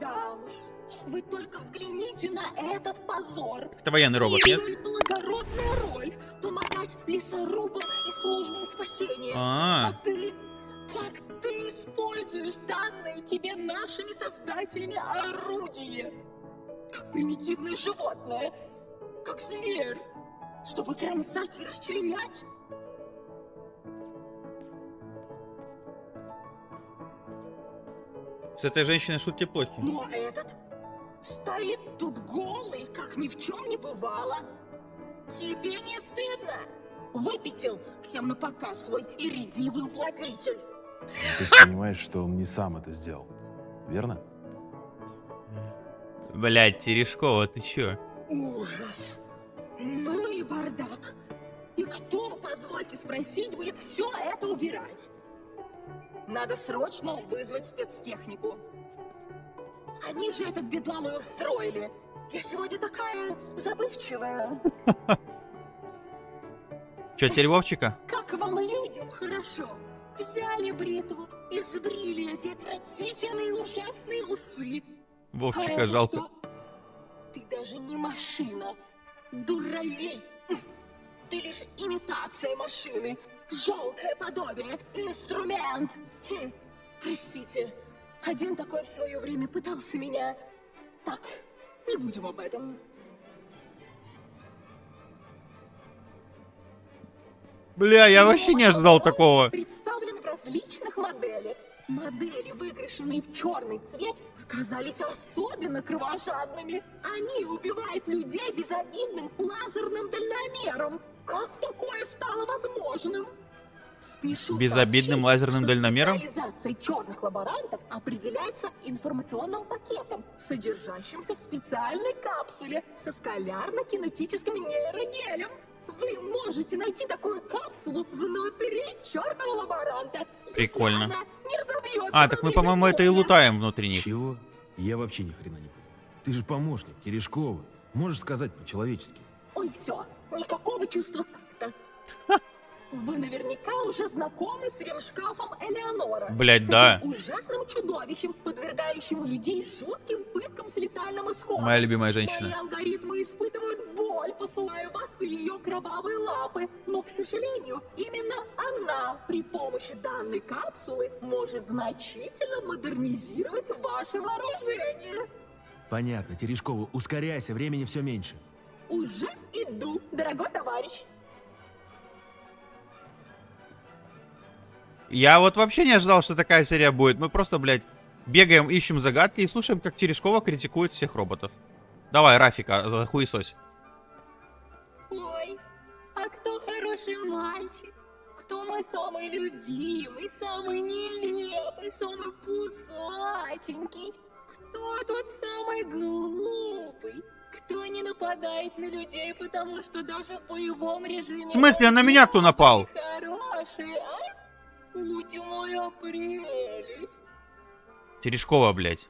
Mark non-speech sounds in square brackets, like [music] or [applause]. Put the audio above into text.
Да уж, вы только взгляните на этот позор. Это военный робот, нет? Столь благородная роль — помогать лесорубам и службам спасения. А, А ты, как ты используешь данные тебе нашими создателями орудие? Как примитивное животное, как зверь, чтобы кромсать и расчленять? С этой женщиной шутки плохи. Ну а этот стоит тут голый, как ни в чем не бывало. Тебе не стыдно? Выпятил всем на показ свой иридивый уплотнитель. Ты же понимаешь, что он не сам это сделал. Верно? Блядь, Терешкова, ты чё? Ужас. Ну и бардак. И кто, позвольте спросить, будет все это убирать? Надо срочно вызвать спецтехнику. Они же этот бедлам и устроили. Я сегодня такая забывчивая. [laughs] Чё, теперь Вовчика? Как вам людям хорошо? Взяли бритву и сбрили эти отвратительные ужасные усы. Вовчика жалко. что? Ты даже не машина. Дуралей. Ты лишь имитация машины. Жалкое подобие. Инструмент. Хм, Простите. Один такой в свое время пытался меня... Так, не будем об этом. Бля, я вообще не ожидал такого. Представлен в различных моделях. Модели, выкрашенные в черный цвет, оказались особенно кровожадными. Они убивают людей безобидным лазерным дальномером. Как такое стало возможным? Спешу Безобидным сообщить, лазерным дальномером? Специализация черных лаборантов определяется информационным пакетом, содержащимся в специальной капсуле со скалярно-кинетическим нейрогелем. Вы можете найти такую капсулу внутри черного лаборанта. если Прикольно. она не разобьется А, так мы, по-моему, это и лутаем внутри них. Чего? Я вообще ни хрена не понял. Ты же помощник, Терешкова. Можешь сказать по-человечески. Ой, все, никакого чувства такта. Вы наверняка уже знакомы с ремшкафом Элеонора. Блядь, С да. ужасным чудовищем, подвергающим людей жутким пыткам с летальным исходом. Моя любимая Мои женщина. алгоритмы испытывают боль, посылая вас в ее кровавые лапы. Но, к сожалению, именно она при помощи данной капсулы может значительно модернизировать ваше вооружение. Понятно, Терешкова, ускоряйся, времени все меньше. Уже иду, дорогой товарищ. Я вот вообще не ожидал, что такая серия будет. Мы просто, блядь, бегаем, ищем загадки и слушаем, как Терешкова критикует всех роботов. Давай, Рафика, за хуесось. Хороший мальчик? Кто мой самый любимый, самый нелепый, самый пузатенький? Кто тот самый глупый? Кто не нападает на людей, потому что даже в боевом режиме... В смысле, на меня кто напал? Хороший, а? Ути моя прелесть. Терешкова, блядь.